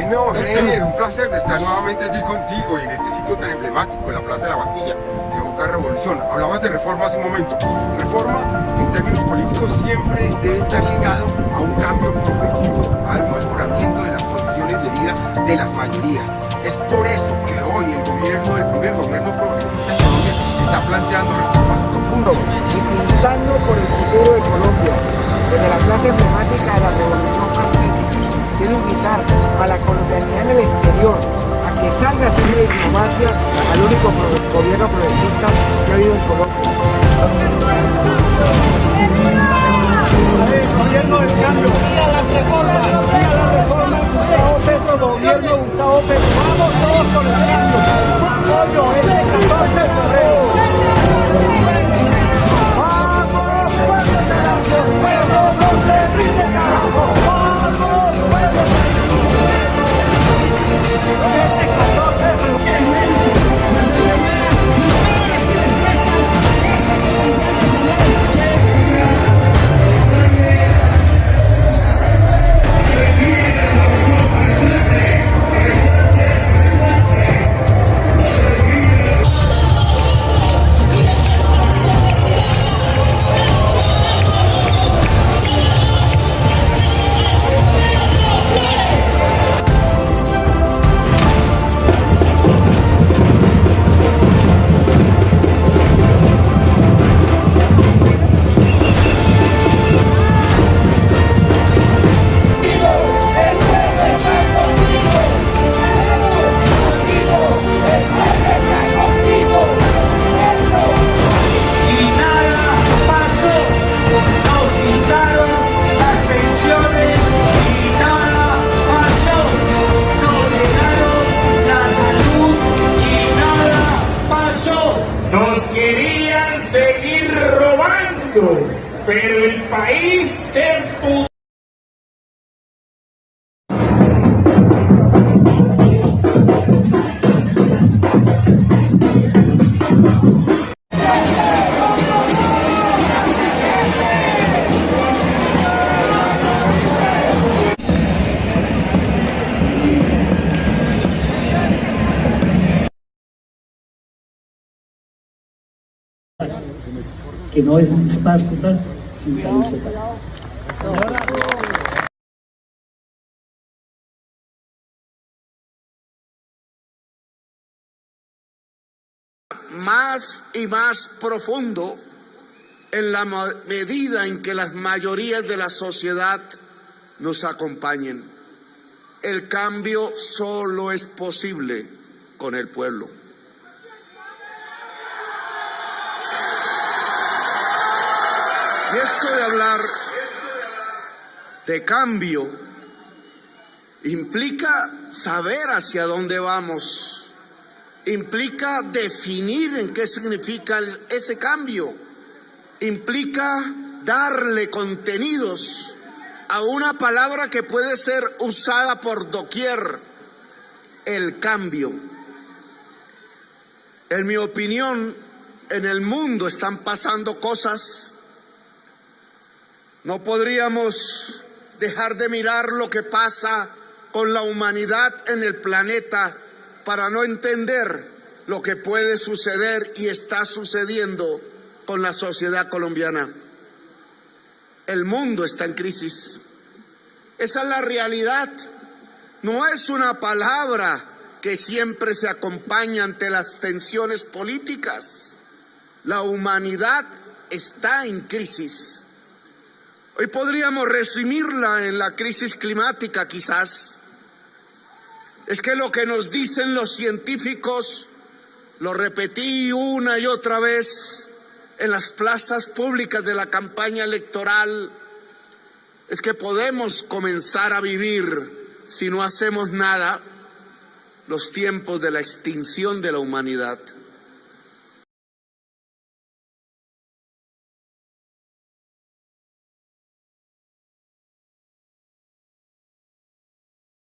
Bueno, Heller, un placer de estar nuevamente aquí contigo y en este sitio tan emblemático, la Plaza de la Bastilla, que evoca revolución. Hablabas de reforma hace un momento. Reforma, en términos políticos, siempre debe estar ligado a un cambio progresivo, a un mejoramiento de las condiciones de vida de las mayorías. Es por eso que hoy el gobierno, el primer gobierno progresista en Colombia, está planteando reformas profundas y pintando por el futuro de Colombia, desde la plaza emblemática de la Revolución Francesa. Quiero invitar a la colombianidad en el exterior a que salga a hacer diplomacia al único gobierno progresista que ha habido en Colombia. Nos querían seguir robando, pero el país se que no es paz total, sin salud total. más y más profundo en la medida en que las mayorías de la sociedad nos acompañen. El cambio solo es posible con el pueblo. Y esto de hablar de cambio implica saber hacia dónde vamos implica definir en qué significa ese cambio, implica darle contenidos a una palabra que puede ser usada por doquier, el cambio. En mi opinión, en el mundo están pasando cosas, no podríamos dejar de mirar lo que pasa con la humanidad en el planeta para no entender lo que puede suceder y está sucediendo con la sociedad colombiana. El mundo está en crisis. Esa es la realidad. No es una palabra que siempre se acompaña ante las tensiones políticas. La humanidad está en crisis. Hoy podríamos resumirla en la crisis climática quizás. Es que lo que nos dicen los científicos, lo repetí una y otra vez en las plazas públicas de la campaña electoral, es que podemos comenzar a vivir, si no hacemos nada, los tiempos de la extinción de la humanidad.